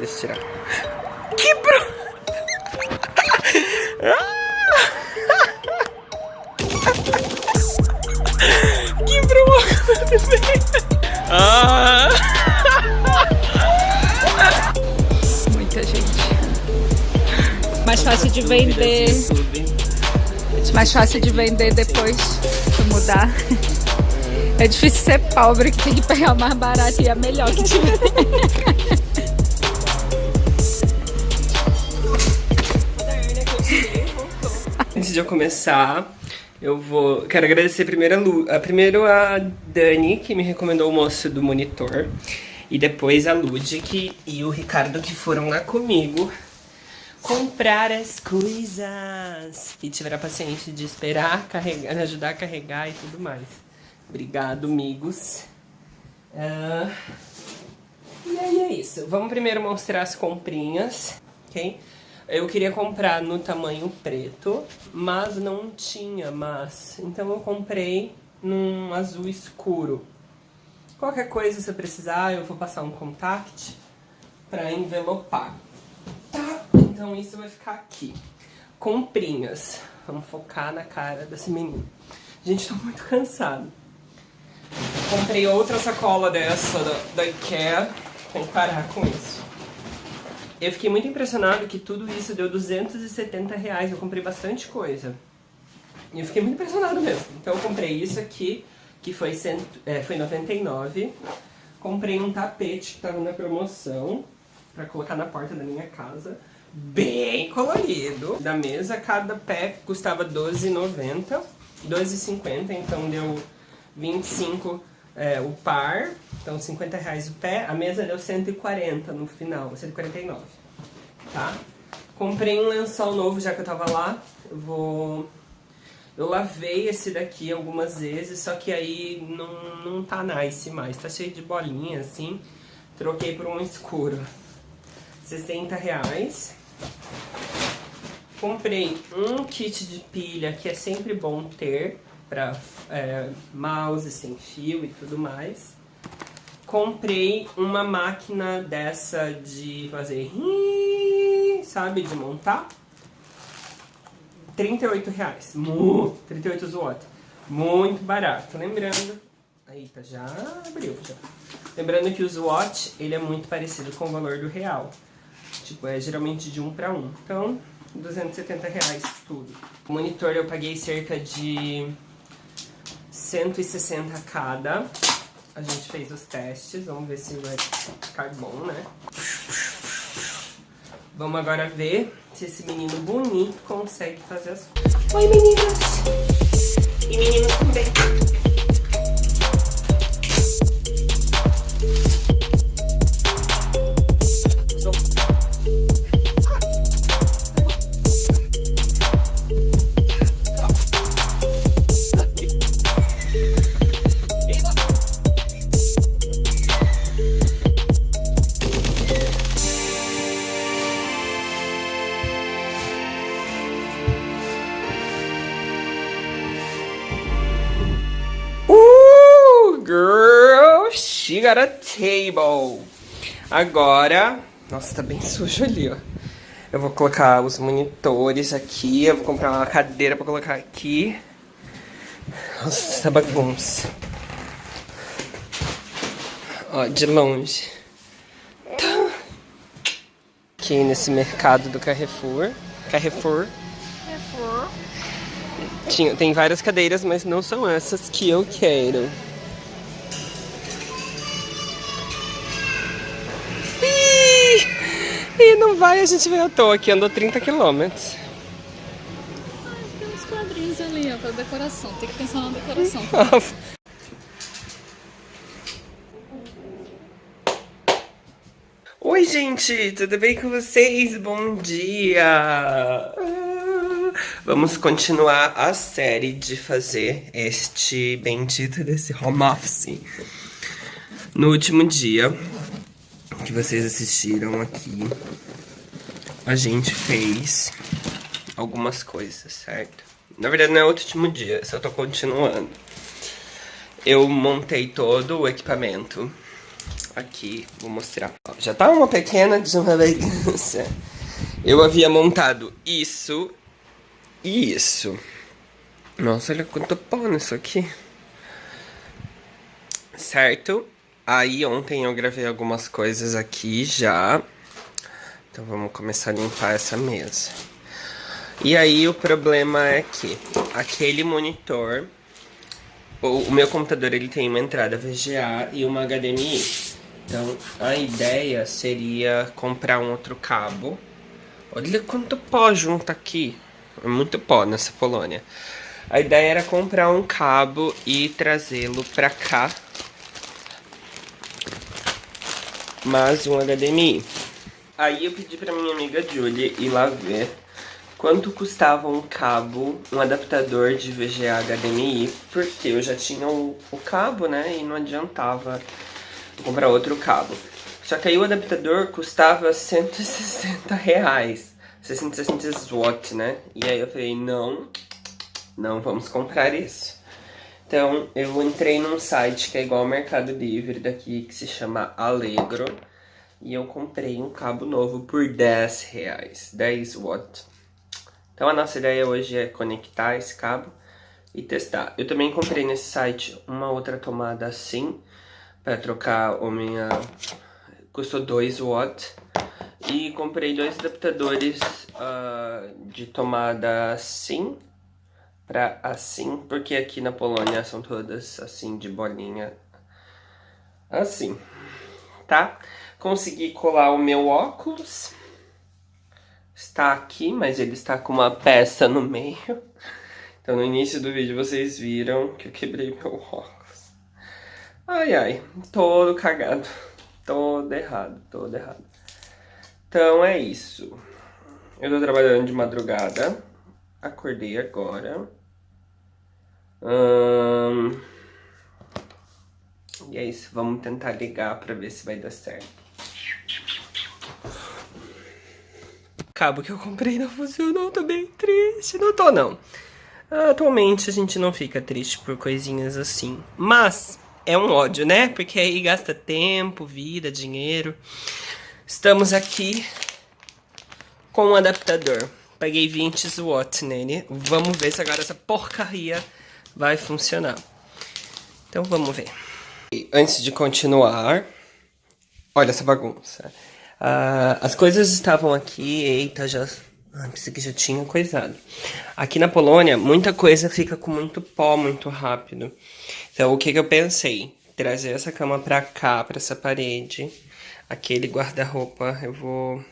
Deixa eu tirar. Quebrou! Quebrou ah. Muita gente. Mais fácil de vender. Mais fácil de vender depois de mudar. É difícil ser pobre que tem que pegar o mais barato e é melhor que tiver. Antes de eu começar, eu vou. Quero agradecer primeiro a, Lu, a, primeiro a Dani, que me recomendou o moço do monitor. E depois a Ludic e o Ricardo, que foram lá comigo comprar as coisas. E tiveram a paciência de esperar, carregar, ajudar a carregar e tudo mais. Obrigado, amigos. Uh, e aí é isso. Vamos primeiro mostrar as comprinhas, ok? Eu queria comprar no tamanho preto, mas não tinha, mas... Então eu comprei num azul escuro. Qualquer coisa, se eu precisar, eu vou passar um contact pra envelopar. Tá? Então isso vai ficar aqui. Comprinhas. Vamos focar na cara desse menino. Gente, tô muito cansado. Comprei outra sacola dessa da, da Ikea. Tem que parar com isso. Eu fiquei muito impressionado que tudo isso deu 270 reais. Eu comprei bastante coisa. E eu fiquei muito impressionado mesmo. Então eu comprei isso aqui, que foi, cento, é, foi 99. Comprei um tapete que tava na promoção para colocar na porta da minha casa. Bem colorido. Da mesa, cada pé custava 12,90. 12,50, então deu 25 é, o par, então 50 reais o pé, a mesa deu 140 no final, 149, tá? Comprei um lençol novo já que eu tava lá, eu vou... Eu lavei esse daqui algumas vezes, só que aí não, não tá nice mais, tá cheio de bolinha assim, troquei por um escuro, 60 reais. Comprei um kit de pilha que é sempre bom ter, para é, mouse sem fio e tudo mais. Comprei uma máquina dessa de fazer sabe, de montar. 38 reais. 38 watt. Muito barato. Lembrando... Eita, já abriu já. Lembrando que o Swatch, ele é muito parecido com o valor do real. Tipo, é geralmente de um para um. Então, 270 reais tudo. O monitor eu paguei cerca de 160 cada. A gente fez os testes, vamos ver se vai ficar bom, né? Vamos agora ver se esse menino bonito consegue fazer as coisas. Oi, meninas! E meninos também. She got a table. Agora... Nossa, tá bem sujo ali, ó. Eu vou colocar os monitores aqui. Eu vou comprar uma cadeira pra colocar aqui. Nossa, essa bagunça. Ó, de longe. Tá. Aqui nesse mercado do Carrefour. Carrefour. Carrefour. Tinha, tem várias cadeiras, mas não são essas que eu quero. E não vai, a gente veio à toa aqui, andou 30 quilômetros. tem uns quadrinhos ali, ó, pra decoração. Tem que pensar na decoração. Oi, gente, tudo bem com vocês? Bom dia! Vamos continuar a série de fazer este bendito desse home office. No último dia, que vocês assistiram aqui, a gente fez algumas coisas, certo? Na verdade não é o último dia, só tô continuando. Eu montei todo o equipamento Aqui, vou mostrar. Já tá uma pequena deselegância. Eu havia montado isso e isso. Nossa, olha quanto pó nisso aqui. Certo? Aí ontem eu gravei algumas coisas aqui já. Então vamos começar a limpar essa mesa. E aí o problema é que aquele monitor, o, o meu computador ele tem uma entrada VGA e uma HDMI. Então a ideia seria comprar um outro cabo. Olha quanto pó junto aqui. É muito pó nessa Polônia. A ideia era comprar um cabo e trazê-lo pra cá. Mais um HDMI. Aí eu pedi pra minha amiga Julie ir lá ver quanto custava um cabo, um adaptador de VGA HDMI, porque eu já tinha o, o cabo, né, e não adiantava comprar outro cabo. Só que aí o adaptador custava 160 reais, 660 watts, né, e aí eu falei, não, não vamos comprar isso. Então eu entrei num site que é igual ao Mercado Livre daqui, que se chama Allegro, e eu comprei um cabo novo por 10 reais, 10 watts. Então a nossa ideia hoje é conectar esse cabo e testar. Eu também comprei nesse site uma outra tomada assim, para trocar o minha... custou 2 watts. E comprei dois adaptadores uh, de tomada assim para assim, porque aqui na Polônia são todas assim de bolinha, assim, tá? Consegui colar o meu óculos está aqui, mas ele está com uma peça no meio. Então no início do vídeo vocês viram que eu quebrei meu óculos. Ai, ai, todo cagado, todo errado, todo errado. Então é isso. Eu tô trabalhando de madrugada, acordei agora. Hum... E é isso, vamos tentar ligar pra ver se vai dar certo. cabo que eu comprei não funcionou, tô bem triste. Não tô, não. Atualmente a gente não fica triste por coisinhas assim. Mas é um ódio, né? Porque aí gasta tempo, vida, dinheiro. Estamos aqui com um adaptador. Paguei 20 watts nele. Vamos ver se agora essa porcaria vai funcionar. Então vamos ver. Antes de continuar, olha essa bagunça. Uh, as coisas estavam aqui, eita, já... Ah, pensei que já tinha coisado. Aqui na Polônia, muita coisa fica com muito pó muito rápido. Então, o que, que eu pensei? Trazer essa cama pra cá, pra essa parede. Aquele guarda-roupa eu vou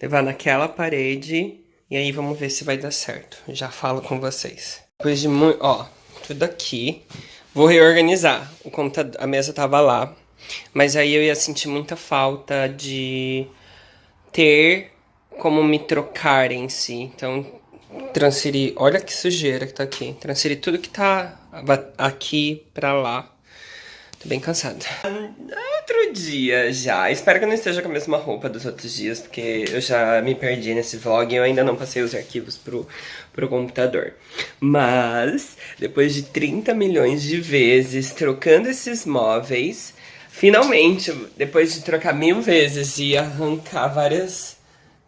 levar naquela parede. E aí vamos ver se vai dar certo. Já falo com vocês. Depois de muito... Ó, tudo aqui. Vou reorganizar. O computador, a mesa tava lá. Mas aí eu ia sentir muita falta de ter como me trocar em si. Então, transferir. Olha que sujeira que tá aqui. Transferir tudo que tá aqui pra lá. Tô bem cansada. Outro dia já. Espero que eu não esteja com a mesma roupa dos outros dias, porque eu já me perdi nesse vlog e eu ainda não passei os arquivos pro, pro computador. Mas, depois de 30 milhões de vezes trocando esses móveis, Finalmente, depois de trocar mil vezes e arrancar várias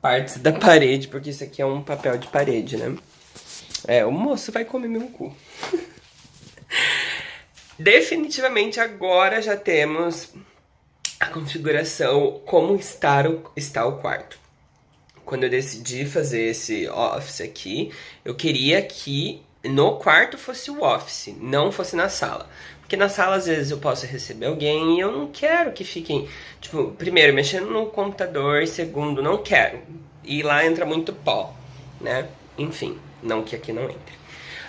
partes da parede, porque isso aqui é um papel de parede, né? É, o moço vai comer meu cu. Definitivamente agora já temos a configuração, como estar o, está o quarto. Quando eu decidi fazer esse office aqui, eu queria que no quarto fosse o office, não fosse na sala. Porque na sala, às vezes, eu posso receber alguém e eu não quero que fiquem, tipo, primeiro, mexendo no computador, segundo, não quero. E lá entra muito pó, né? Enfim, não que aqui não entre.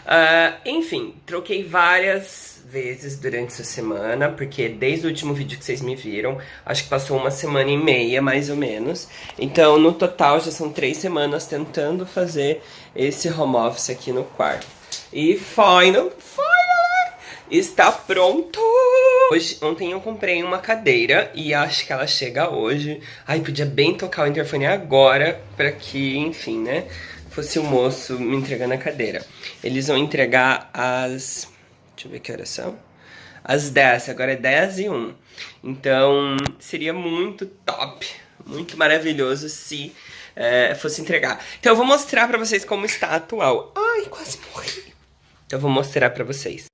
Uh, enfim, troquei várias vezes durante essa semana, porque desde o último vídeo que vocês me viram, acho que passou uma semana e meia, mais ou menos. Então, no total, já são três semanas tentando fazer esse home office aqui no quarto. E final, final está pronto! Hoje, ontem eu comprei uma cadeira e acho que ela chega hoje. Ai, podia bem tocar o interfone agora para que, enfim, né, fosse o moço me entregando a cadeira. Eles vão entregar às... deixa eu ver que horas são. às 10, agora é 10 e 1. Então, seria muito top, muito maravilhoso se é, fosse entregar. Então eu vou mostrar pra vocês como está atual. Ai, quase morri. Então eu vou mostrar pra vocês.